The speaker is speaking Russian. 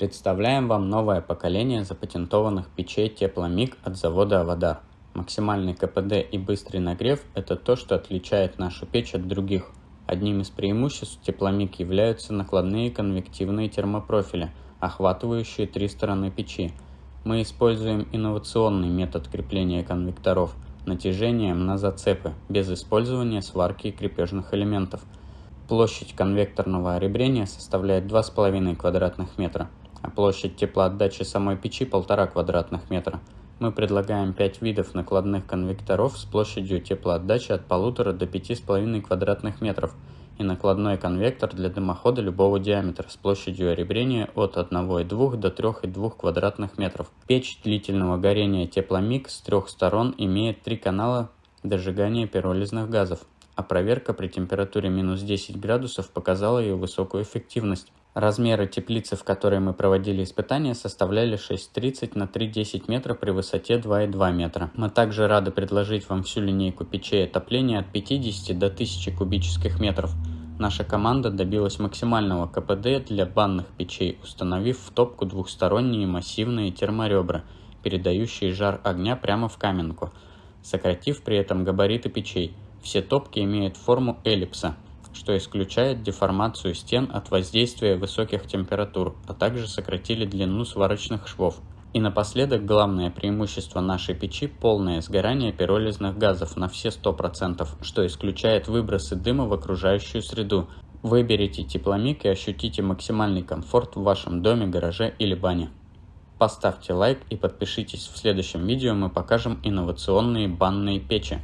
Представляем вам новое поколение запатентованных печей Тепломик от завода Аводар. Максимальный КПД и быстрый нагрев – это то, что отличает нашу печь от других. Одним из преимуществ Тепломик являются накладные конвективные термопрофили, охватывающие три стороны печи. Мы используем инновационный метод крепления конвекторов – натяжением на зацепы, без использования сварки и крепежных элементов. Площадь конвекторного оребрения составляет 2,5 квадратных метра площадь теплоотдачи самой печи 1,5 квадратных метра. Мы предлагаем 5 видов накладных конвекторов с площадью теплоотдачи от 1,5 до 5,5 квадратных метров и накладной конвектор для дымохода любого диаметра с площадью оребрения от 1,2 до 3,2 квадратных метров. Печь длительного горения тепломик с трех сторон имеет три канала дожигания пиролизных газов, а проверка при температуре минус 10 градусов показала ее высокую эффективность. Размеры теплицы, в которой мы проводили испытания, составляли 6,30 на 3,10 метра при высоте 2,2 метра. Мы также рады предложить вам всю линейку печей отопления от 50 до 1000 кубических метров. Наша команда добилась максимального КПД для банных печей, установив в топку двухсторонние массивные терморебра, передающие жар огня прямо в каменку, сократив при этом габариты печей. Все топки имеют форму эллипса, что исключает деформацию стен от воздействия высоких температур, а также сократили длину сварочных швов. И напоследок главное преимущество нашей печи – полное сгорание пиролизных газов на все 100%, что исключает выбросы дыма в окружающую среду. Выберите тепломик и ощутите максимальный комфорт в вашем доме, гараже или бане. Поставьте лайк и подпишитесь, в следующем видео мы покажем инновационные банные печи.